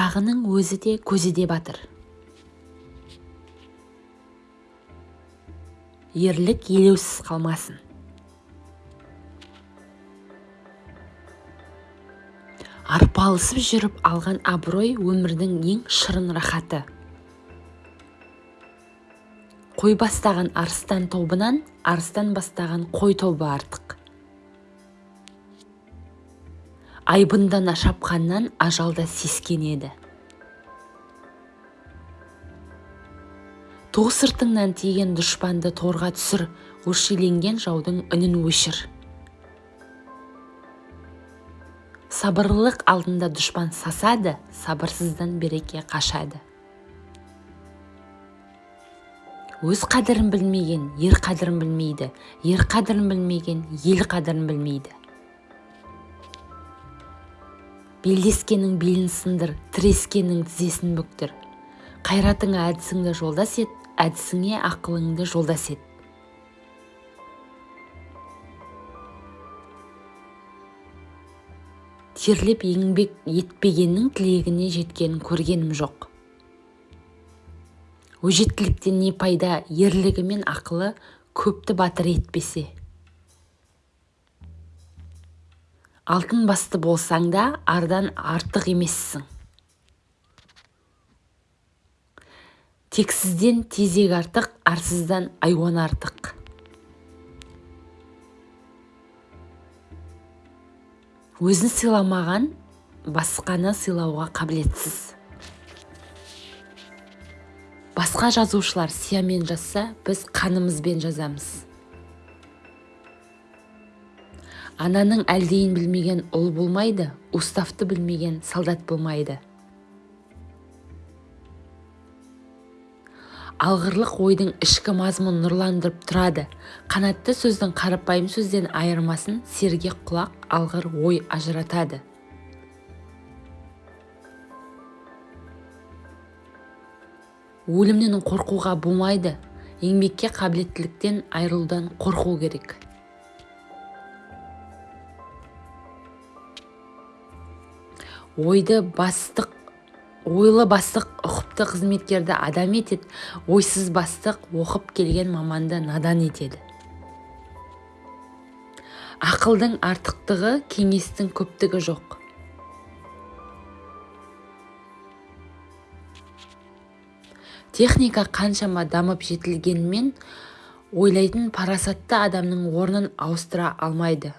шырағының өзі де көзі де батыр. Ерлік елеусіз қалмасын. Арпалысып жүріп алған абырой өмірдің ең шырын рахаты. Қой бастаған арыстан тобынан арыстан бастаған қой тобы артық. Айбындана шапқаннан ажалда сескенеді ту сыртыңнан тиген дұшпанды торға түсір өршеленген жаудың үнін өшір. Сабырлылық алдында дұшпан сасады сабырсыздан береке қашады. Өз қадірін білмеген ер қадірін білмейді ер қадірін білмеген ел қадірін білмейді. Белдескеннің белін сындыр тірескеннің тізесін бүктір. Қайратыңа әдісіңді жолдас ет әдісіңе ақылыңды жолдас ет. Терлеп еңбек етпегеннің тілегіне жеткенін көргенім жоқ. Өжеттіліктен не пайда ерлігі мен ақылы көпті батыр етпесе. Алтын басты болсаң да ардан артық емессің. Тексізден тезек артық арсыздан айуан артық. Өзін сыйламаған басқаны сыйлауға қабілетсіз. Басқа жазушылар сиямен жазса біз қанымызбен жазамыз. Ананың әлдейін білмеген ұл болмайды уставты білмеген солдат болмайды. Алғырлық ойдың ішкі мазмұнын нұрландырып тұрады. Қанатты сөздің қарапайым сөзден айырмасын сергек құлақ алғыр ой ажыратады. Өлімнен қорқуға болмайды. Еңбекке қабілеттіліктен айырылудан қорқу керек. Ойлы бастық ұқыпты қызметкерді адам етеді ойсыз бастық оқып келген маманды надан етеді. Ақылдың артықтығы кеңестің көптігі жоқ. Техника қаншама дамып жетілгенмен ойлайтын парасатты адамның орнын ауыстыра алмайды.